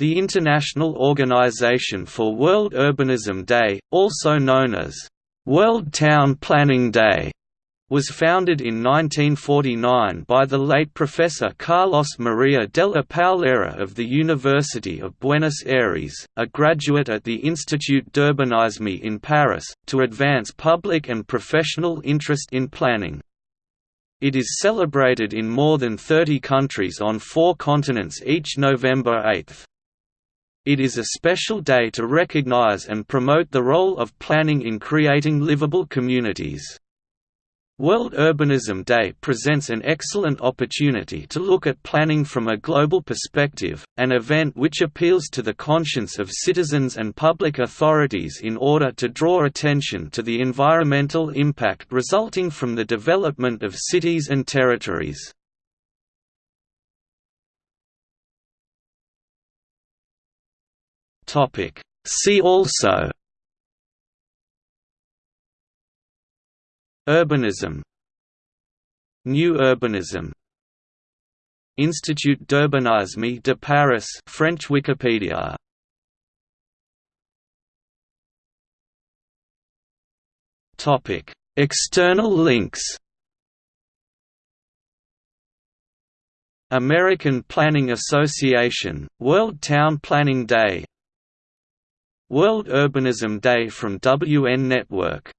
The International Organization for World Urbanism Day, also known as World Town Planning Day, was founded in 1949 by the late Professor Carlos Maria della Paolera of the University of Buenos Aires, a graduate at the Institut d'Urbanisme in Paris, to advance public and professional interest in planning. It is celebrated in more than 30 countries on four continents each November 8. It is a special day to recognize and promote the role of planning in creating livable communities. World Urbanism Day presents an excellent opportunity to look at planning from a global perspective, an event which appeals to the conscience of citizens and public authorities in order to draw attention to the environmental impact resulting from the development of cities and territories. See also Urbanism New urbanism Institut d'urbanisme de Paris French Wikipedia. Topic. External links American Planning Association, World Town Planning Day World Urbanism Day from WN Network